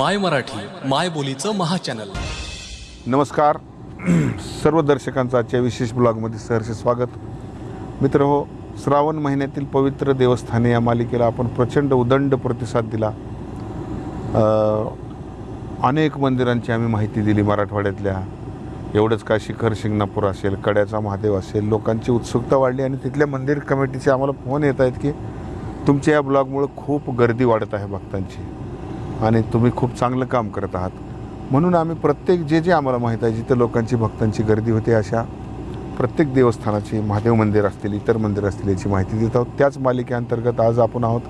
माय मराठी माय बोलीचं महाचॅनल. नमस्कार. सर्व दर्शकांचं आजच्या विशेष ब्लॉगमध्ये सहर्ष स्वागत. मित्र हो श्रावण महिन्यातील पवित्र देवस्थाने या मालिकेला आपण प्रचंड उदंड प्रतिसाद दिला. अनेक मंदिरांची आम्ही माहिती दिली मराठवाड्यातल्या. एवढंच का शिखर शिंगणापूर असेल कड्याचा महादेव असेल लोकांची उत्सुकता वाढली आणि तिथल्या मंदिर कमिटीचे आम्हाला फोन येत आहेत की तुमच्या या ब्लॉगमुळं खूप गर्दी वाढत आहे भक्तांची. आणि तुम्ही खूप चांगलं काम करत आहात. म्हणून आम्ही प्रत्येक जे जे आम्हाला माहीत आहे जिथं लोकांची भक्तांची गर्दी होते अशा प्रत्येक देवस्थानाची महादेव मंदिर असतील इतर मंदिर असतील याची माहिती देत आहोत. त्याच मालिकेअंतर्गत आज आपण आहोत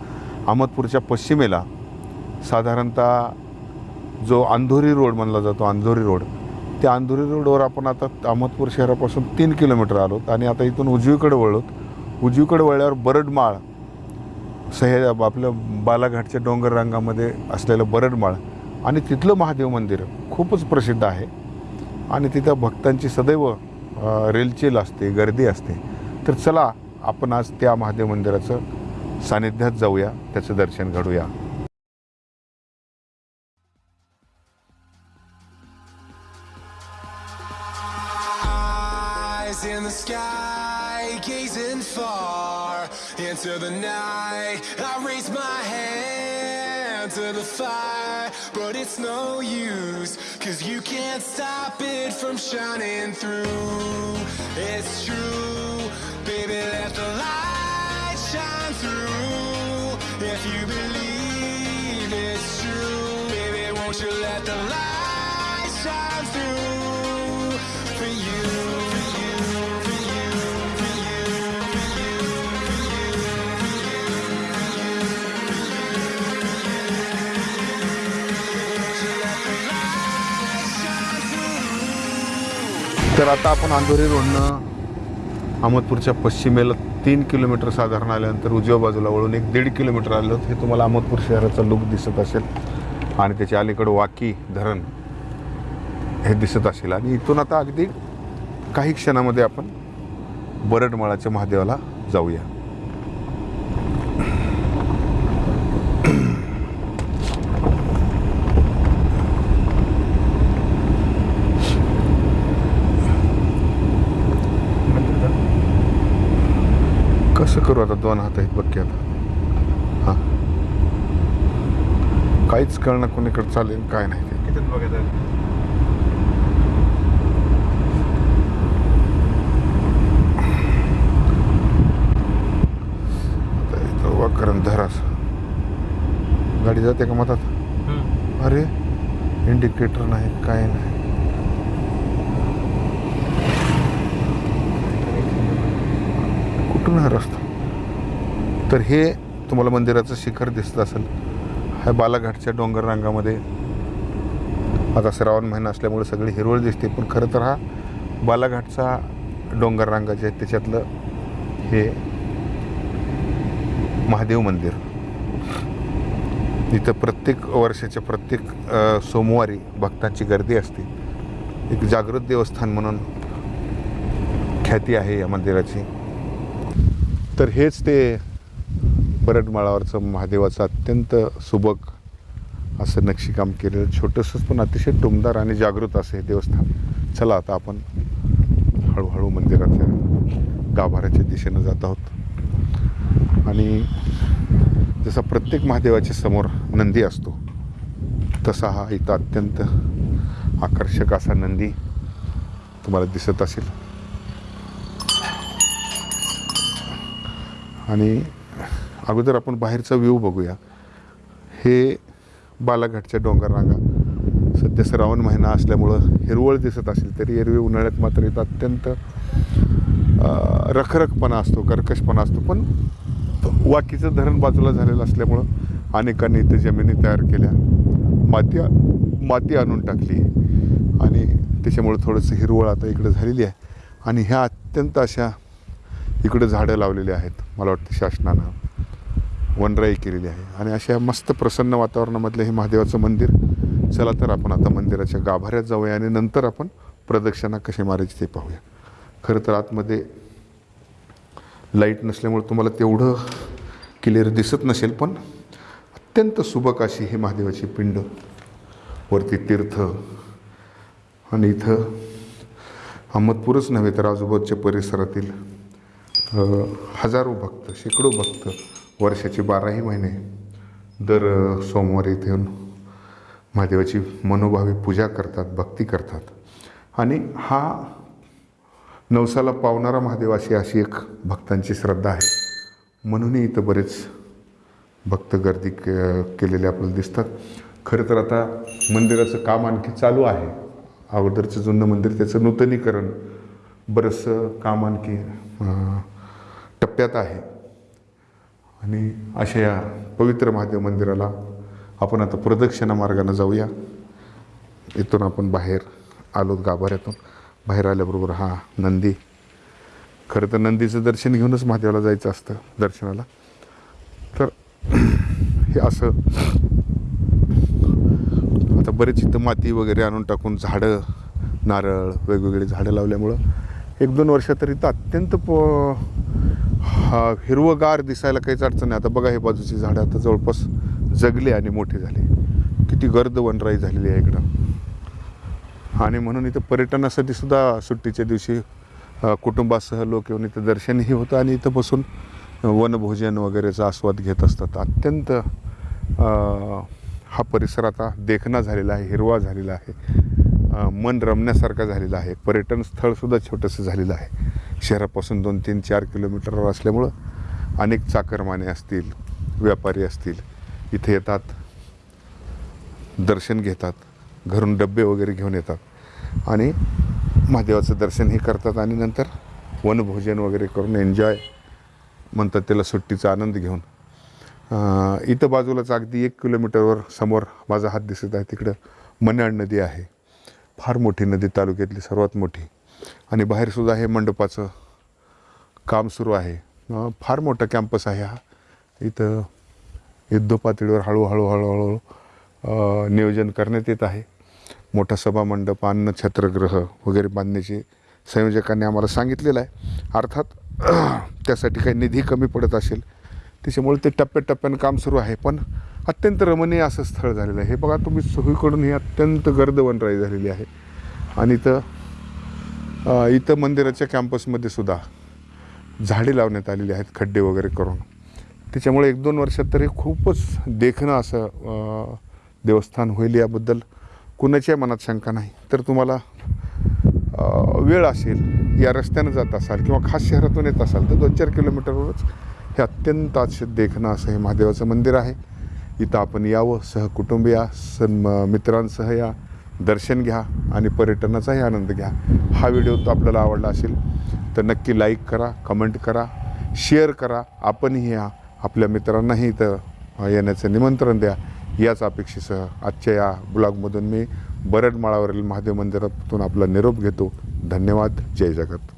अहमदपूरच्या पश्चिमेला. साधारणतः जो अंधोरी रोड म्हणला जातो अंधोरी रोड. त्या अंधोरी रोडवर आपण आता अहमदपूर शहरापासून तीन किलोमीटर आलोत आणि आता इथून उजवीकडे वळलोत. उजवीकडे वळल्यावर बरडमाळ सह्य आपलं बालाघाटच्या डोंगररांगामध्ये असलेलं बरडमाळ आणि तिथलं महादेव मंदिर खूपच प्रसिद्ध आहे. आणि तिथं भक्तांची सदैव रेलचेल असते गर्दी असते. तर चला आपण आज त्या महादेव मंदिराचं सानिध्यात जाऊया त्याचं दर्शन घडूया. In the sky, gazing far into the night. I raise my hand to the fire, but it's no use, cause you can't stop it from shining through. It's true, baby, let the light shine through. तर आता आपण अंधोरी रोडनं अहमदपूरच्या पश्चिमेला तीन kilometre साधारण आल्यानंतर उजव्या बाजूला वळून एक दीड किलोमीटर आलं हे तुम्हाला अहमदपूर शहराचा लुक दिसत असेल. आणि त्याच्या अलीकडं वाकी धरण हे दिसत असेल. आणि इथून आता अगदी काही क्षणामध्ये आपण बरडमाळाच्या महादेवाला जाऊया. कसं करू आता? दोन हात आहेत बघ की आता. हां. काहीच कळणं कोणीकडे चालेल काय नाही ते. उभा करून धरास गाडी जाते का मधात? अरे इंडिकेटर नाही काय नाही. कुठून रस्ता तर हे तुम्हाला मंदिराचं शिखर दिसत असेल. ह्या बालाघाटच्या डोंगर रांगामध्ये. आता श्रावण महिना असल्यामुळे सगळी हिरवळ दिसते पण खरं तर हा बालाघाटचा डोंगर रांगा जे आहे. त्याच्यातलं हे महादेव मंदिर. इथं प्रत्येक वर्षाच्या प्रत्येक सोमवारी भक्तांची गर्दी असते. एक जागृत देवस्थान म्हणून ख्याती आहे या मंदिराची. तर हेच ते बरडमाळावरचं महादेवाचं अत्यंत सुबक असं नक्षीकाम केलेलं छोटंसंच पण अतिशय टुमदार आणि जागृत असं हे देवस्थान. चला आता आपण हळूहळू मंदिराच्या गाभाऱ्याच्या दिशेनं जात आहोत. आणि जसा प्रत्येक महादेवाच्या समोर नंदी असतो तसा हा इथं अत्यंत आकर्षक असा नंदी तुम्हाला दिसत असेल. आणि अगोदर आपण बाहेरचा व्ह्यू बघूया. हे बालाघाटच्या डोंगर रांगा. सध्या श्रावण महिना असल्यामुळं हिरवळ दिसत असेल तरी एरवी उन्हाळ्यात मात्र इथं अत्यंत रखरखपणा असतो कर्कशपणा असतो. पण वाकीचं धरण बाजूला झालेलं असल्यामुळं अनेकांनी इथं जमिनी तयार केल्या. माती माती आणून टाकली. आणि त्याच्यामुळं थोडंसं हिरवळ आता इकडं झालेली आहे. आणि ह्या अत्यंत अशा इकडं झाडं लावलेली आहेत मला वाटतं शासनानं. वनराई केलेली आहे. आणि अशा मस्त प्रसन्न वातावरणामधलं हे महादेवाचं मंदिर चला तर आपण आता मंदिराच्या गाभाऱ्यात जाऊया आणि नंतर आपण प्रदक्षिणा कशी मारायची ते पाहूया. खरं तर आतमध्ये लाइट नसल्यामुळे तुम्हाला तेवढं क्लिअर दिसत नसेल पण अत्यंत सुबक अशी हे महादेवाची पिंड वरती तीर्थ आणि इथं अहमदपूरच नव्हे तर आजूबाजूच्या परिसरातील हजारो भक्त शेकडो भक्त वर्षाचे बाराही महिने दर सोमवारी इथे येऊन महादेवाची मनोभावी पूजा करतात भक्ती करतात. आणि हा नवसाला पावणारा महादेव अशी अशी एक भक्तांची श्रद्धा आहे. म्हणूनही इथं बरेच भक्त गर्दी के केलेले आपल्याला दिसतात. खरं तर आता मंदिराचं काम आणखी चालू आहे. अगोदरचं जुनं मंदिर त्याचं नूतनीकरण बरंचसं काम आणखी टप्प्यात आहे. आणि अशा या पवित्र महादेव मंदिराला आपण आता प्रदक्षिणा मार्गानं जाऊया. इथून आपण बाहेर आलो गाभाऱ्यातून. बाहेर आल्याबरोबर हा नंदी. खरं तर नंदीचं दर्शन घेऊनच महादेवाला जायचं असतं दर्शनाला. तर हे असं आता बरेच इथं माती वगैरे आणून टाकून झाडं नारळ वेगवेगळी झाडं लावल्यामुळं एक दोन वर्षात तर इथं अत्यंत प हा हिरवगार दिसायला काहीच अडचण नाही. आता बघा हे बाजूची झाडं आता जवळपास जगले आणि मोठे झाले. किती गर्द वनराई झालेली आहे इकडं. आणि म्हणून इथं पर्यटनासाठी सुद्धा सुट्टीच्या दिवशी कुटुंबासह लोक येऊन इथं दर्शनही होतं आणि इथं बसून वनभोजन वगैरेचा आस्वाद घेत असतात. अत्यंत हा परिसर आता देखणा झालेला आहे हिरवा झालेला आहे. मन रमण्यासारखा झालेला आहे. पर्यटन स्थळसुद्धा छोटंसं झालेलं आहे. शहरापासून दोन तीन चार किलोमीटरवर असल्यामुळं अनेक चाकरमाने असतील व्यापारी असतील इथे येतात दर्शन घेतात घरून डबे वगैरे घेऊन येतात. आणि महादेवाचं दर्शनही करतात आणि नंतर वनभोजन वगैरे करून एन्जॉय म्हणतात त्याला सुट्टीचा आनंद घेऊन. इथं बाजूलाच अगदी एक किलोमीटरवर समोर माझा हात दिसत आहे तिकडं मन्याड नदी आहे. फार मोठी नदी तालुक्यातली सर्वात मोठी. आणि बाहेरसुद्धा हे मंडपाचं काम सुरू आहे. फार मोठा कॅम्पस आहे हा. इथं युद्धपातळीवर हळूहळू हळूहळू नियोजन करण्यात येत आहे. मोठा सभामंडप अन्न छत्रग्रह वगैरे बांधण्याचे संयोजकांनी आम्हाला सांगितलेलं आहे. अर्थात त्यासाठी काही निधी कमी पडत असेल त्याच्यामुळे ते टप्प्याटप्प्यानं काम सुरू आहे. पण अत्यंत रमणीय असं स्थळ झालेलं आहे. हे बघा तुम्ही सोयीकडून ही अत्यंत गर्द वनराई झालेली आहे. आणि इथं इथं मंदिराच्या कॅम्पसमध्ये सुद्धा झाडे लावण्यात आलेली आहेत खड्डे वगैरे करून. त्याच्यामुळे एक दोन वर्षात तरी खूपच देखणं असं देवस्थान होईल याबद्दल कुणाच्याही मनात शंका नाही. तर तुम्हाला वेळ असेल या रस्त्यानं जात असाल किंवा खास शहरातून येत असाल तर दोन चार किलोमीटरवरच हे अत्यंत असे देखणं असं हे महादेवाचं मंदिर आहे. इथं आपण यावं सहकुटुंब या सण मित्रांसह या दर्शन घ्या आणि पर्यटनाचाही आनंद घ्या. हा व्हिडिओ तो आपल्याला आवडला असेल तर नक्की लाईक करा कमेंट करा शेअर करा. आपणही या. आपल्या मित्रांनाही इथं येण्याचं निमंत्रण द्या. याच अपेक्षेसह आजच्या या ब्लॉगमधून मी बरडमाळावरील महादेव मंदिरातून आपला निरोप घेतो. धन्यवाद. जय जगत.